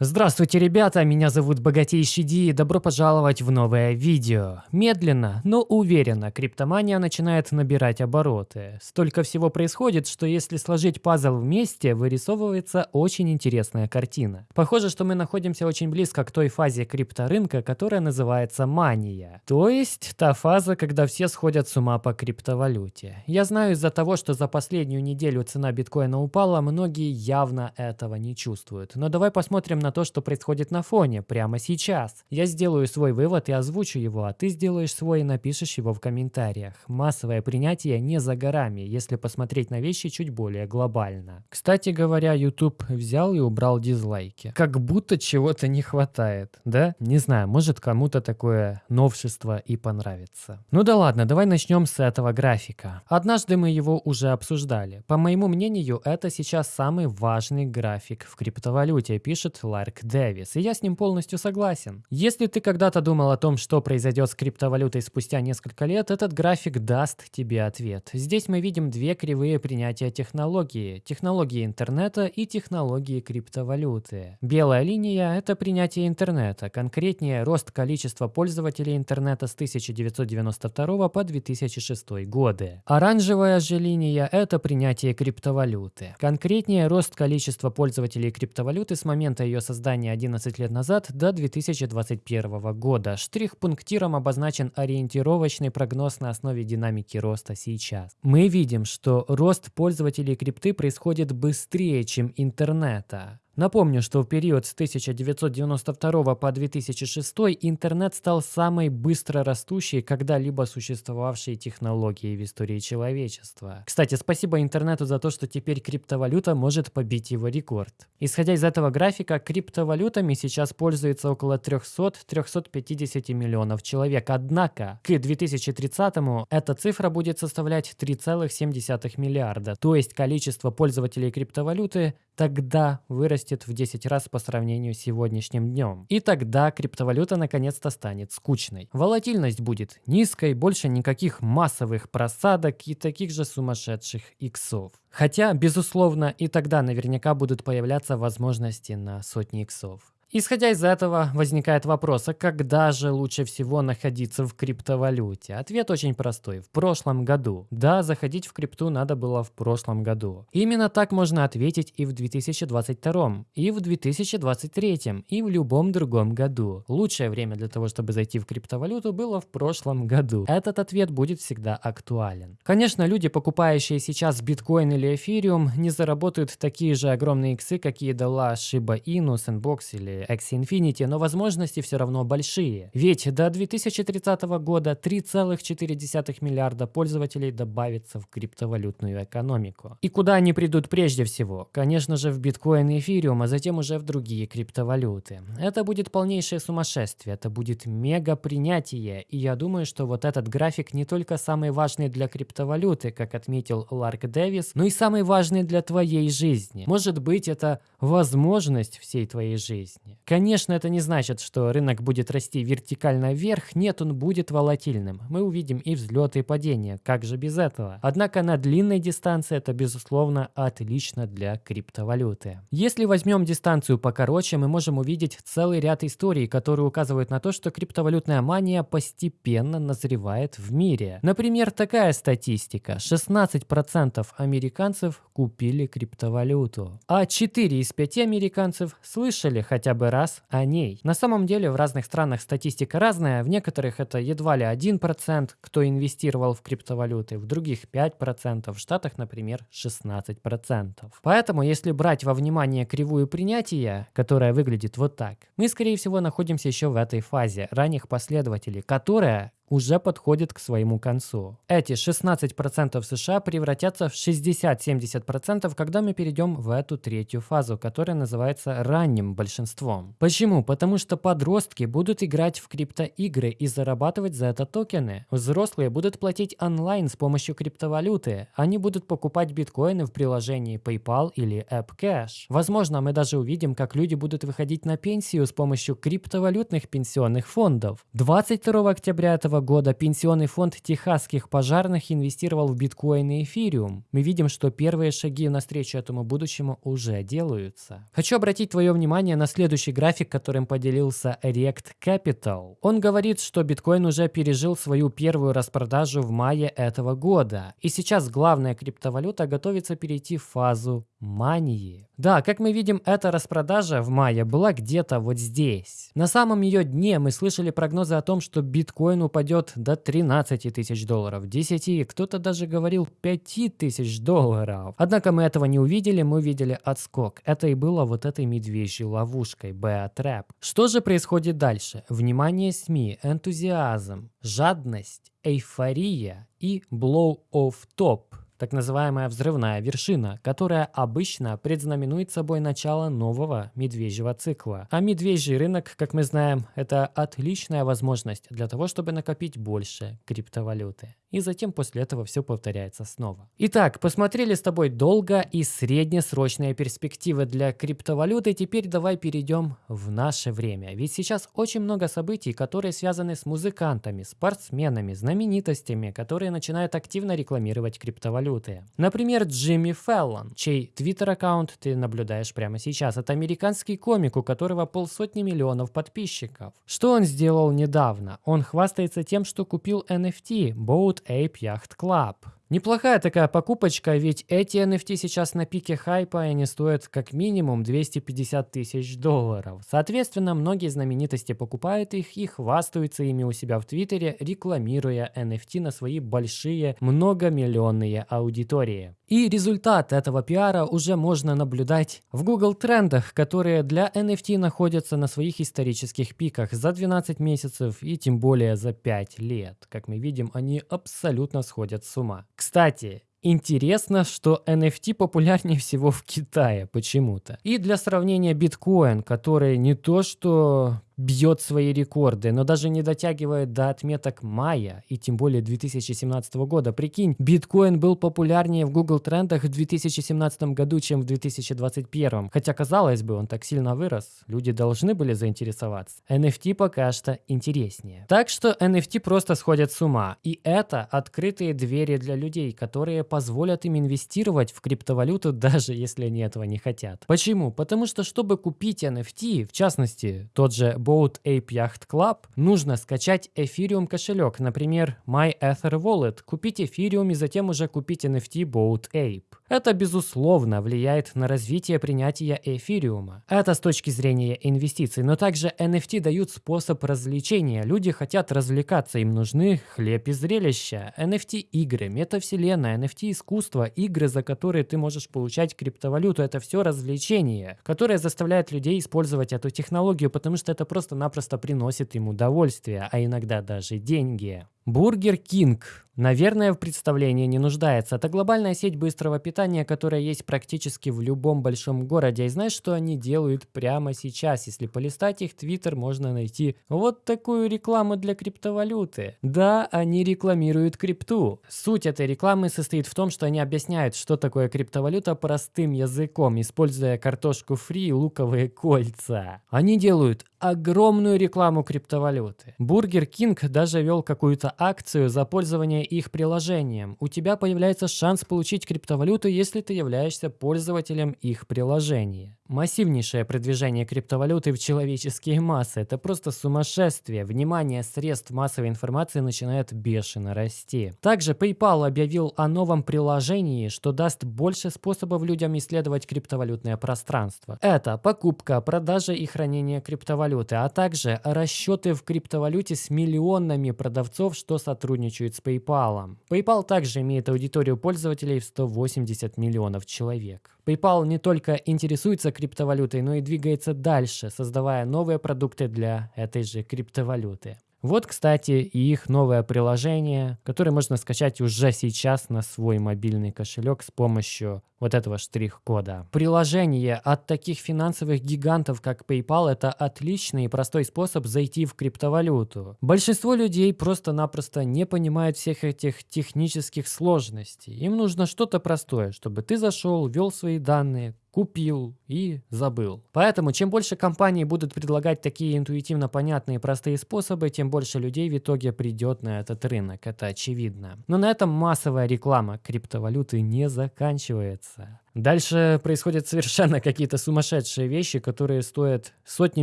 Здравствуйте, ребята, меня зовут Богатейший Ди и добро пожаловать в новое видео. Медленно, но уверенно криптомания начинает набирать обороты. Столько всего происходит, что если сложить пазл вместе, вырисовывается очень интересная картина. Похоже, что мы находимся очень близко к той фазе крипторынка, которая называется мания. То есть та фаза, когда все сходят с ума по криптовалюте. Я знаю из-за того, что за последнюю неделю цена биткоина упала, многие явно этого не чувствуют. Но давай посмотрим на на то, что происходит на фоне, прямо сейчас. Я сделаю свой вывод и озвучу его, а ты сделаешь свой и напишешь его в комментариях. Массовое принятие не за горами, если посмотреть на вещи чуть более глобально. Кстати говоря, YouTube взял и убрал дизлайки. Как будто чего-то не хватает, да? Не знаю, может кому-то такое новшество и понравится. Ну да ладно, давай начнем с этого графика. Однажды мы его уже обсуждали. По моему мнению, это сейчас самый важный график в криптовалюте, пишет Ларк Дэвис, и я с ним полностью согласен. Если ты когда-то думал о том, что произойдет с криптовалютой спустя несколько лет, этот график даст тебе ответ. Здесь мы видим две кривые принятия технологии. Технологии интернета и технологии криптовалюты. Белая линия – это принятие интернета, конкретнее рост количества пользователей интернета с 1992 по 2006 годы. Оранжевая же линия – это принятие криптовалюты. Конкретнее рост количества пользователей криптовалюты с момента ее создания 11 лет назад до 2021 года. Штрих-пунктиром обозначен ориентировочный прогноз на основе динамики роста сейчас. Мы видим, что рост пользователей крипты происходит быстрее, чем интернета. Напомню, что в период с 1992 по 2006 интернет стал самой быстро растущей когда-либо существовавшей технологией в истории человечества. Кстати, спасибо интернету за то, что теперь криптовалюта может побить его рекорд. Исходя из этого графика, криптовалютами сейчас пользуется около 300-350 миллионов человек. Однако к 2030 эта цифра будет составлять 3,7 миллиарда. То есть количество пользователей криптовалюты тогда вырастет в 10 раз по сравнению с сегодняшним днем. И тогда криптовалюта наконец-то станет скучной. Волатильность будет низкой, больше никаких массовых просадок и таких же сумасшедших иксов. Хотя, безусловно, и тогда наверняка будут появляться возможности на сотни иксов. Исходя из этого, возникает вопрос, а когда же лучше всего находиться в криптовалюте? Ответ очень простой. В прошлом году. Да, заходить в крипту надо было в прошлом году. Именно так можно ответить и в 2022, и в 2023, и в любом другом году. Лучшее время для того, чтобы зайти в криптовалюту, было в прошлом году. Этот ответ будет всегда актуален. Конечно, люди, покупающие сейчас биткоин или эфириум, не заработают такие же огромные иксы, какие дала Shiba Inu, Sandbox или Axie Infinity, но возможности все равно большие. Ведь до 2030 года 3,4 миллиарда пользователей добавится в криптовалютную экономику. И куда они придут прежде всего? Конечно же в биткоин и эфириум, а затем уже в другие криптовалюты. Это будет полнейшее сумасшествие, это будет мега принятие, и я думаю, что вот этот график не только самый важный для криптовалюты, как отметил Ларк Дэвис, но и самый важный для твоей жизни. Может быть это возможность всей твоей жизни. Конечно, это не значит, что рынок будет расти вертикально вверх, нет, он будет волатильным. Мы увидим и взлеты, и падения, как же без этого? Однако на длинной дистанции это, безусловно, отлично для криптовалюты. Если возьмем дистанцию покороче, мы можем увидеть целый ряд историй, которые указывают на то, что криптовалютная мания постепенно назревает в мире. Например, такая статистика. 16% американцев купили криптовалюту, а 4 из 5 американцев слышали хотя бы раз о ней. На самом деле в разных странах статистика разная, в некоторых это едва ли 1%, кто инвестировал в криптовалюты, в других 5%, в Штатах, например, 16%. Поэтому, если брать во внимание кривую принятия, которая выглядит вот так, мы, скорее всего, находимся еще в этой фазе ранних последователей, которая уже подходит к своему концу. Эти 16% США превратятся в 60-70%, когда мы перейдем в эту третью фазу, которая называется ранним большинством. Почему? Потому что подростки будут играть в криптоигры и зарабатывать за это токены. Взрослые будут платить онлайн с помощью криптовалюты. Они будут покупать биткоины в приложении PayPal или AppCash. Возможно, мы даже увидим, как люди будут выходить на пенсию с помощью криптовалютных пенсионных фондов. 22 октября этого года пенсионный фонд техасских пожарных инвестировал в биткоин и эфириум. Мы видим, что первые шаги навстречу этому будущему уже делаются. Хочу обратить твое внимание на следующий график, которым поделился Rect Capital. Он говорит, что биткоин уже пережил свою первую распродажу в мае этого года. И сейчас главная криптовалюта готовится перейти в фазу мании. Да, как мы видим, эта распродажа в мае была где-то вот здесь. На самом ее дне мы слышали прогнозы о том, что биткоин упадет до 13 тысяч долларов, 10, кто-то даже говорил 5 тысяч долларов. Однако мы этого не увидели, мы увидели отскок. Это и было вот этой медвежьей ловушкой, Trap. Что же происходит дальше? Внимание СМИ, энтузиазм, жадность, эйфория и blow off top так называемая взрывная вершина, которая обычно предзнаменует собой начало нового медвежьего цикла. А медвежий рынок, как мы знаем, это отличная возможность для того, чтобы накопить больше криптовалюты. И затем после этого все повторяется снова. Итак, посмотрели с тобой долго и среднесрочные перспективы для криптовалюты. Теперь давай перейдем в наше время. Ведь сейчас очень много событий, которые связаны с музыкантами, спортсменами, знаменитостями, которые начинают активно рекламировать криптовалюту валюты. Например, Джимми Феллон, чей твиттер-аккаунт ты наблюдаешь прямо сейчас. Это американский комик, у которого полсотни миллионов подписчиков. Что он сделал недавно? Он хвастается тем, что купил NFT Boat Ape Yacht Club. Неплохая такая покупочка, ведь эти NFT сейчас на пике хайпа, и они стоят как минимум 250 тысяч долларов. Соответственно, многие знаменитости покупают их и хвастаются ими у себя в Твиттере, рекламируя NFT на свои большие многомиллионные аудитории. И результат этого пиара уже можно наблюдать в Google трендах, которые для NFT находятся на своих исторических пиках за 12 месяцев и тем более за 5 лет. Как мы видим, они абсолютно сходят с ума. Кстати, Интересно, что NFT популярнее всего в Китае почему-то. И для сравнения биткоин, который не то что бьет свои рекорды, но даже не дотягивает до отметок мая и тем более 2017 года. Прикинь, биткоин был популярнее в Google трендах в 2017 году, чем в 2021. Хотя, казалось бы, он так сильно вырос, люди должны были заинтересоваться. NFT пока что интереснее. Так что NFT просто сходят с ума. И это открытые двери для людей, которые позволят им инвестировать в криптовалюту, даже если они этого не хотят. Почему? Потому что, чтобы купить NFT, в частности, тот же Boat Ape Yacht Club, нужно скачать Ethereum кошелек, например, MyEtherWallet, купить Ethereum и затем уже купить NFT Boat Ape. Это, безусловно, влияет на развитие принятия эфириума. Это с точки зрения инвестиций, но также NFT дают способ развлечения. Люди хотят развлекаться, им нужны хлеб и зрелища. NFT-игры, метавселенная, NFT-искусство, игры, за которые ты можешь получать криптовалюту, это все развлечение, которое заставляет людей использовать эту технологию, потому что это просто-напросто приносит им удовольствие, а иногда даже деньги. Бургер Кинг Наверное, в представлении не нуждается. Это глобальная сеть быстрого питания, которая есть практически в любом большом городе. И знаешь, что они делают прямо сейчас? Если полистать их твиттер, можно найти вот такую рекламу для криптовалюты. Да, они рекламируют крипту. Суть этой рекламы состоит в том, что они объясняют, что такое криптовалюта простым языком, используя картошку фри и луковые кольца. Они делают огромную рекламу криптовалюты. Бургер Кинг даже вел какую-то акцию за пользование их приложением. У тебя появляется шанс получить криптовалюту, если ты являешься пользователем их приложения. Массивнейшее продвижение криптовалюты в человеческие массы – это просто сумасшествие. Внимание средств массовой информации начинает бешено расти. Также PayPal объявил о новом приложении, что даст больше способов людям исследовать криптовалютное пространство. Это покупка, продажа и хранение криптовалюты, а также расчеты в криптовалюте с миллионами продавцов, что сотрудничают с PayPal. PayPal также имеет аудиторию пользователей в 180 миллионов человек. PayPal не только интересуется криптовалютой, но и двигается дальше, создавая новые продукты для этой же криптовалюты. Вот, кстати, и их новое приложение, которое можно скачать уже сейчас на свой мобильный кошелек с помощью вот этого штрих-кода. Приложение от таких финансовых гигантов, как PayPal, это отличный и простой способ зайти в криптовалюту. Большинство людей просто-напросто не понимают всех этих технических сложностей. Им нужно что-то простое, чтобы ты зашел, ввел свои данные, купил и забыл. Поэтому, чем больше компаний будут предлагать такие интуитивно понятные простые способы, тем больше людей в итоге придет на этот рынок, это очевидно. Но на этом массовая реклама криптовалюты не заканчивается. Дальше происходят совершенно какие-то сумасшедшие вещи, которые стоят сотни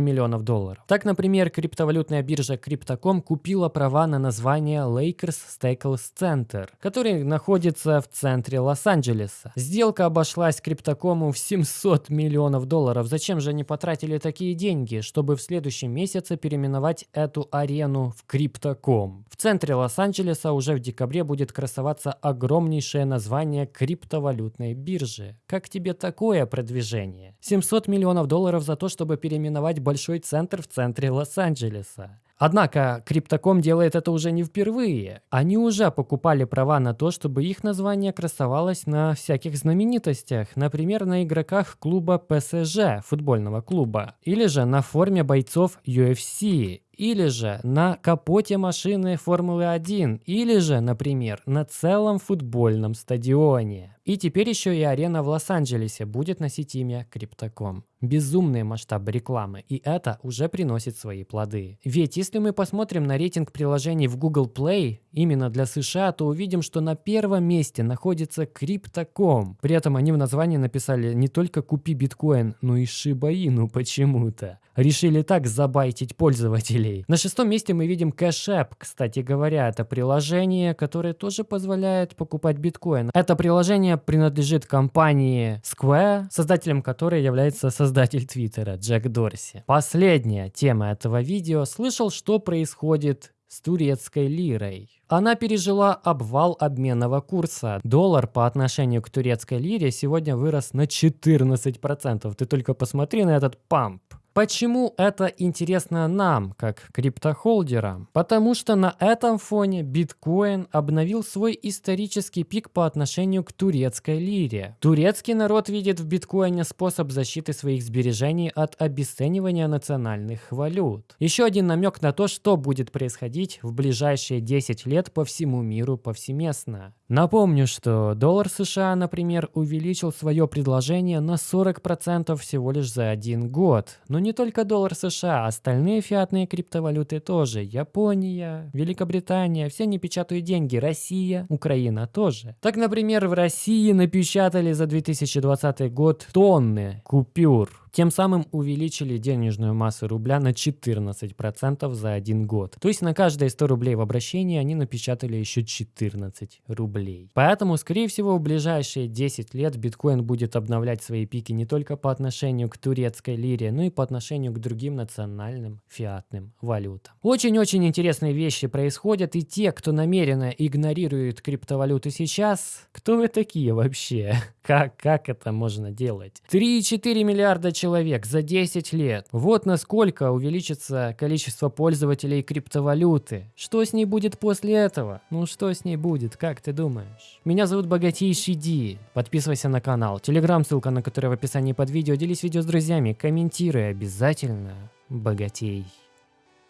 миллионов долларов. Так, например, криптовалютная биржа Crypto.com купила права на название Lakers Staples Center, который находится в центре Лос-Анджелеса. Сделка обошлась Crypto.com в 700 миллионов долларов. Зачем же они потратили такие деньги, чтобы в следующем месяце переименовать эту арену в Crypto.com? В центре Лос-Анджелеса уже в декабре будет красоваться огромнейшее название криптовалютной биржи. Как тебе такое продвижение? 700 миллионов долларов за то, чтобы переименовать большой центр в центре Лос-Анджелеса. Однако Криптоком делает это уже не впервые. Они уже покупали права на то, чтобы их название красовалось на всяких знаменитостях, например, на игроках клуба ПСЖ, футбольного клуба, или же на форме бойцов UFC, или же на капоте машины Формулы-1, или же, например, на целом футбольном стадионе. И теперь еще и арена в Лос-Анджелесе будет носить имя Криптоком. Безумные масштабы рекламы, и это уже приносит свои плоды. Ведь если мы посмотрим на рейтинг приложений в Google Play именно для США, то увидим, что на первом месте находится Crypto.com. При этом они в названии написали не только «Купи биткоин», но и Inu почему-то. Решили так забайтить пользователей. На шестом месте мы видим Cash App, кстати говоря, это приложение, которое тоже позволяет покупать биткоин. Это приложение принадлежит компании Square, создателем которой является создатель Твиттера Джек Дорси. Последняя тема этого видео. Слышал, что происходит с турецкой лирой. Она пережила обвал обменного курса. Доллар по отношению к турецкой лире сегодня вырос на 14%. Ты только посмотри на этот памп. Почему это интересно нам, как криптохолдерам? Потому что на этом фоне биткоин обновил свой исторический пик по отношению к турецкой лире. Турецкий народ видит в биткоине способ защиты своих сбережений от обесценивания национальных валют. Еще один намек на то, что будет происходить в ближайшие 10 лет по всему миру повсеместно. Напомню, что доллар США, например, увеличил свое предложение на 40% всего лишь за один год. Но не только доллар США, остальные фиатные криптовалюты тоже. Япония, Великобритания, все не печатают деньги. Россия, Украина тоже. Так, например, в России напечатали за 2020 год тонны купюр тем самым увеличили денежную массу рубля на 14% за один год. То есть на каждые 100 рублей в обращении они напечатали еще 14 рублей. Поэтому, скорее всего, в ближайшие 10 лет биткоин будет обновлять свои пики не только по отношению к турецкой лире, но и по отношению к другим национальным фиатным валютам. Очень-очень интересные вещи происходят, и те, кто намеренно игнорирует криптовалюты сейчас, кто вы такие вообще? Как, как это можно делать? 3,4 миллиарда человек за 10 лет. Вот насколько увеличится количество пользователей криптовалюты. Что с ней будет после этого? Ну что с ней будет, как ты думаешь? Меня зовут Богатейший Ди. Подписывайся на канал. Телеграм, ссылка на который в описании под видео. Делись видео с друзьями, комментируй обязательно. Богатей.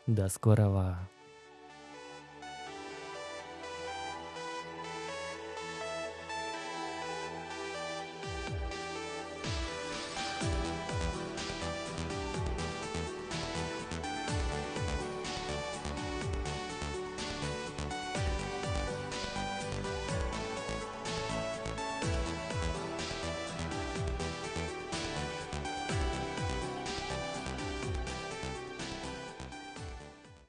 До скорого.